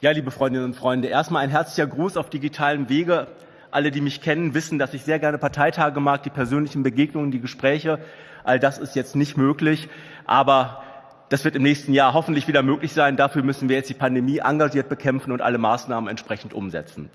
Ja, liebe Freundinnen und Freunde, erstmal ein herzlicher Gruß auf digitalem Wege. Alle, die mich kennen, wissen, dass ich sehr gerne Parteitage mag, die persönlichen Begegnungen, die Gespräche. All das ist jetzt nicht möglich, aber das wird im nächsten Jahr hoffentlich wieder möglich sein. Dafür müssen wir jetzt die Pandemie engagiert bekämpfen und alle Maßnahmen entsprechend umsetzen.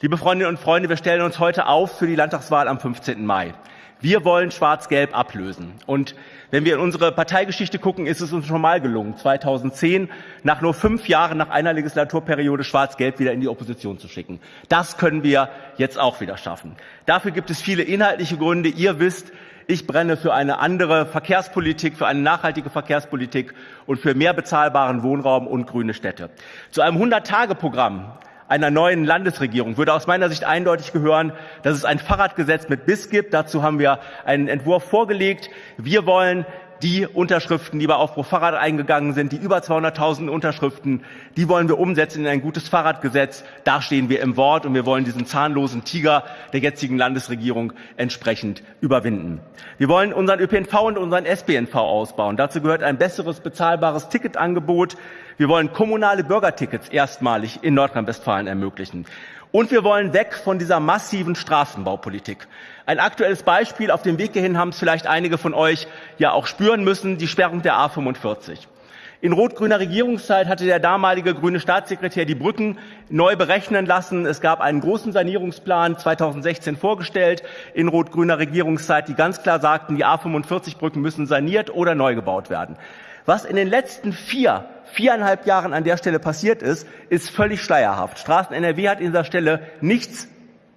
Liebe Freundinnen und Freunde, wir stellen uns heute auf für die Landtagswahl am 15. Mai. Wir wollen Schwarz-Gelb ablösen. Und wenn wir in unsere Parteigeschichte gucken, ist es uns schon mal gelungen, 2010 nach nur fünf Jahren nach einer Legislaturperiode Schwarz-Gelb wieder in die Opposition zu schicken. Das können wir jetzt auch wieder schaffen. Dafür gibt es viele inhaltliche Gründe. Ihr wisst, ich brenne für eine andere Verkehrspolitik, für eine nachhaltige Verkehrspolitik und für mehr bezahlbaren Wohnraum und grüne Städte. Zu einem 100-Tage-Programm einer neuen Landesregierung würde aus meiner Sicht eindeutig gehören, dass es ein Fahrradgesetz mit Biss gibt. Dazu haben wir einen Entwurf vorgelegt. Wir wollen die Unterschriften, die bei Aufbruch Fahrrad eingegangen sind, die über 200.000 Unterschriften, die wollen wir umsetzen in ein gutes Fahrradgesetz. Da stehen wir im Wort und wir wollen diesen zahnlosen Tiger der jetzigen Landesregierung entsprechend überwinden. Wir wollen unseren ÖPNV und unseren SPNV ausbauen. Dazu gehört ein besseres bezahlbares Ticketangebot. Wir wollen kommunale Bürgertickets erstmalig in Nordrhein-Westfalen ermöglichen. Und wir wollen weg von dieser massiven Straßenbaupolitik. Ein aktuelles Beispiel auf dem Weg hierhin haben es vielleicht einige von euch ja auch spüren müssen, die Sperrung der A45. In rot-grüner Regierungszeit hatte der damalige grüne Staatssekretär die Brücken neu berechnen lassen. Es gab einen großen Sanierungsplan 2016 vorgestellt in rot-grüner Regierungszeit, die ganz klar sagten, die A45-Brücken müssen saniert oder neu gebaut werden. Was in den letzten vier viereinhalb Jahren an der Stelle passiert ist, ist völlig schleierhaft. Straßen NRW hat in dieser Stelle nichts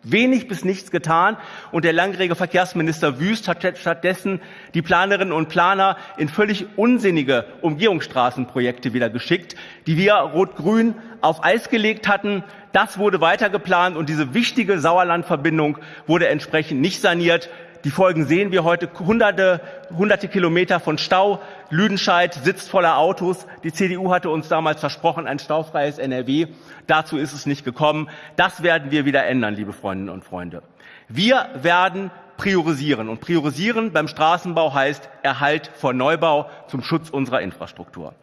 wenig bis nichts getan und der langjährige Verkehrsminister Wüst hat stattdessen die Planerinnen und Planer in völlig unsinnige Umgehungsstraßenprojekte wieder geschickt, die wir Rot-Grün auf Eis gelegt hatten. Das wurde weitergeplant und diese wichtige Sauerlandverbindung wurde entsprechend nicht saniert. Die Folgen sehen wir heute. Hunderte, hunderte Kilometer von Stau. Lüdenscheid sitzt voller Autos. Die CDU hatte uns damals versprochen, ein staufreies NRW. Dazu ist es nicht gekommen. Das werden wir wieder ändern, liebe Freundinnen und Freunde. Wir werden priorisieren. Und priorisieren beim Straßenbau heißt Erhalt vor Neubau zum Schutz unserer Infrastruktur.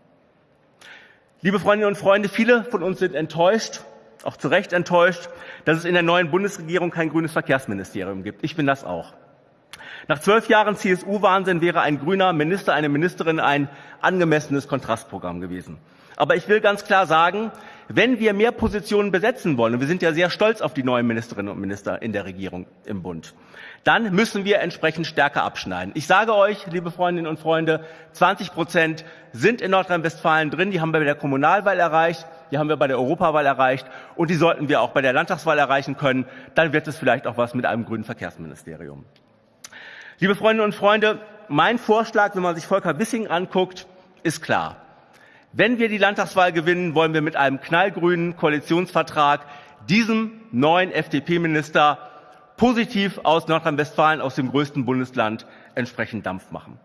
Liebe Freundinnen und Freunde, viele von uns sind enttäuscht, auch zu Recht enttäuscht, dass es in der neuen Bundesregierung kein grünes Verkehrsministerium gibt. Ich bin das auch. Nach zwölf Jahren CSU-Wahnsinn wäre ein grüner Minister, eine Ministerin ein angemessenes Kontrastprogramm gewesen. Aber ich will ganz klar sagen, wenn wir mehr Positionen besetzen wollen, und wir sind ja sehr stolz auf die neuen Ministerinnen und Minister in der Regierung im Bund, dann müssen wir entsprechend stärker abschneiden. Ich sage euch, liebe Freundinnen und Freunde, 20 Prozent sind in Nordrhein-Westfalen drin, die haben wir bei der Kommunalwahl erreicht, die haben wir bei der Europawahl erreicht und die sollten wir auch bei der Landtagswahl erreichen können. Dann wird es vielleicht auch was mit einem grünen Verkehrsministerium. Liebe Freundinnen und Freunde, mein Vorschlag, wenn man sich Volker Wissing anguckt, ist klar. Wenn wir die Landtagswahl gewinnen, wollen wir mit einem knallgrünen Koalitionsvertrag diesem neuen FDP-Minister positiv aus Nordrhein-Westfalen, aus dem größten Bundesland, entsprechend Dampf machen.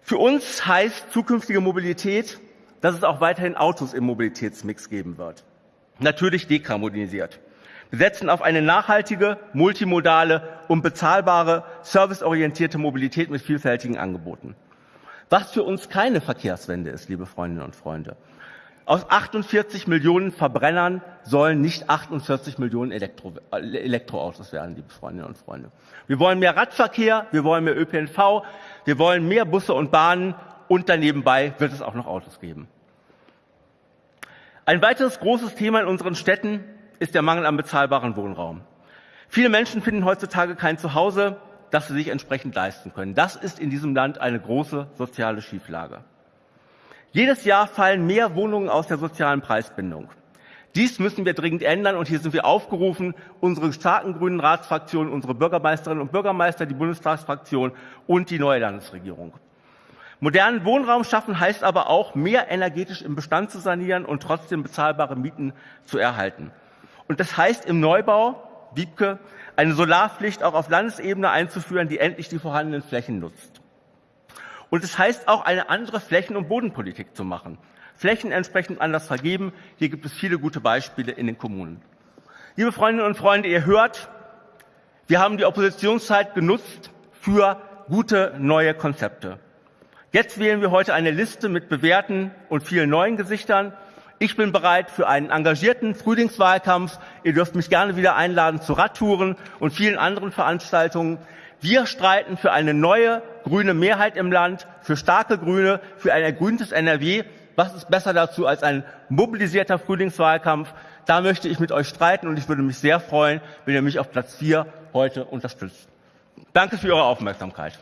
Für uns heißt zukünftige Mobilität, dass es auch weiterhin Autos im Mobilitätsmix geben wird. Natürlich dekarbonisiert. Wir setzen auf eine nachhaltige, multimodale und bezahlbare, serviceorientierte Mobilität mit vielfältigen Angeboten. Was für uns keine Verkehrswende ist, liebe Freundinnen und Freunde. Aus 48 Millionen Verbrennern sollen nicht 48 Millionen Elektro Elektroautos werden, liebe Freundinnen und Freunde. Wir wollen mehr Radverkehr, wir wollen mehr ÖPNV, wir wollen mehr Busse und Bahnen und danebenbei wird es auch noch Autos geben. Ein weiteres großes Thema in unseren Städten ist der Mangel an bezahlbarem Wohnraum. Viele Menschen finden heutzutage kein Zuhause, das sie sich entsprechend leisten können. Das ist in diesem Land eine große soziale Schieflage. Jedes Jahr fallen mehr Wohnungen aus der sozialen Preisbindung. Dies müssen wir dringend ändern und hier sind wir aufgerufen, unsere starken grünen Ratsfraktionen, unsere Bürgermeisterinnen und Bürgermeister, die Bundestagsfraktion und die neue Landesregierung. Modernen Wohnraum schaffen heißt aber auch, mehr energetisch im Bestand zu sanieren und trotzdem bezahlbare Mieten zu erhalten. Und das heißt im Neubau, Wiebke, eine Solarpflicht auch auf Landesebene einzuführen, die endlich die vorhandenen Flächen nutzt. Und es heißt auch, eine andere Flächen- und Bodenpolitik zu machen. Flächen entsprechend anders vergeben. Hier gibt es viele gute Beispiele in den Kommunen. Liebe Freundinnen und Freunde, ihr hört, wir haben die Oppositionszeit genutzt für gute neue Konzepte. Jetzt wählen wir heute eine Liste mit bewährten und vielen neuen Gesichtern. Ich bin bereit für einen engagierten Frühlingswahlkampf. Ihr dürft mich gerne wieder einladen zu Radtouren und vielen anderen Veranstaltungen. Wir streiten für eine neue grüne Mehrheit im Land, für starke Grüne, für ein ergrüntes NRW. Was ist besser dazu als ein mobilisierter Frühlingswahlkampf? Da möchte ich mit euch streiten und ich würde mich sehr freuen, wenn ihr mich auf Platz 4 heute unterstützt. Danke für eure Aufmerksamkeit.